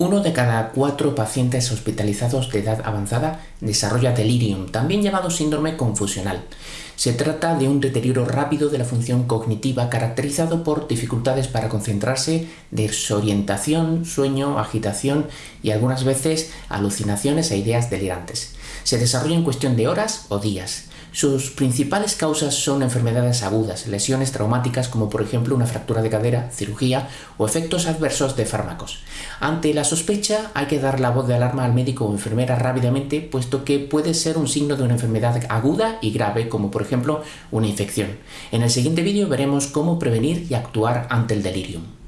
Uno de cada cuatro pacientes hospitalizados de edad avanzada desarrolla delirium, también llamado síndrome confusional. Se trata de un deterioro rápido de la función cognitiva caracterizado por dificultades para concentrarse, desorientación, sueño, agitación y algunas veces alucinaciones e ideas delirantes. Se desarrolla en cuestión de horas o días. Sus principales causas son enfermedades agudas, lesiones traumáticas como por ejemplo una fractura de cadera, cirugía o efectos adversos de fármacos. Ante la sospecha hay que dar la voz de alarma al médico o enfermera rápidamente puesto que puede ser un signo de una enfermedad aguda y grave como por ejemplo una infección. En el siguiente vídeo veremos cómo prevenir y actuar ante el delirium.